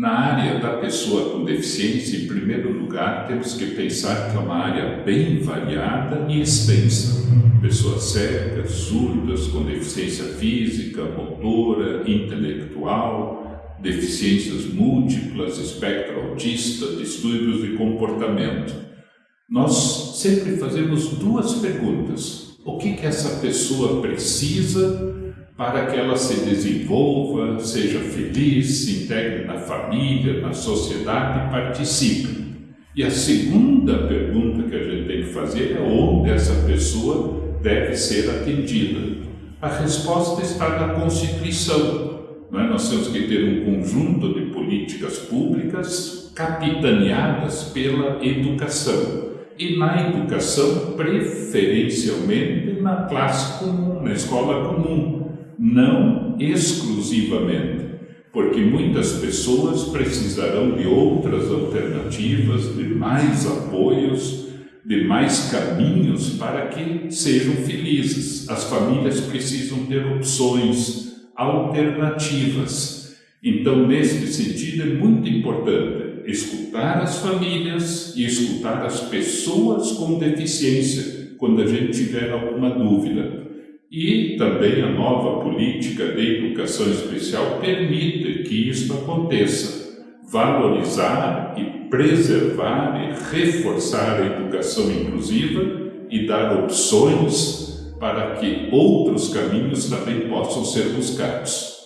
Na área da pessoa com deficiência, em primeiro lugar, temos que pensar que é uma área bem variada e extensa. Pessoas cegas, surdas, com deficiência física, motora, intelectual, deficiências múltiplas, espectro autista, distúrbios de comportamento. Nós sempre fazemos duas perguntas. O que, que essa pessoa precisa para que ela se desenvolva, seja feliz, se integre na família, na sociedade e participe. E a segunda pergunta que a gente tem que fazer é onde essa pessoa deve ser atendida. A resposta está na Constituição. É? Nós temos que ter um conjunto de políticas públicas capitaneadas pela educação. E na educação, preferencialmente na classe comum, na escola comum não exclusivamente, porque muitas pessoas precisarão de outras alternativas, de mais apoios, de mais caminhos para que sejam felizes. As famílias precisam ter opções, alternativas. Então, nesse sentido, é muito importante escutar as famílias e escutar as pessoas com deficiência quando a gente tiver alguma dúvida. E também a nova política de educação especial permite que isto aconteça. Valorizar e preservar e reforçar a educação inclusiva e dar opções para que outros caminhos também possam ser buscados.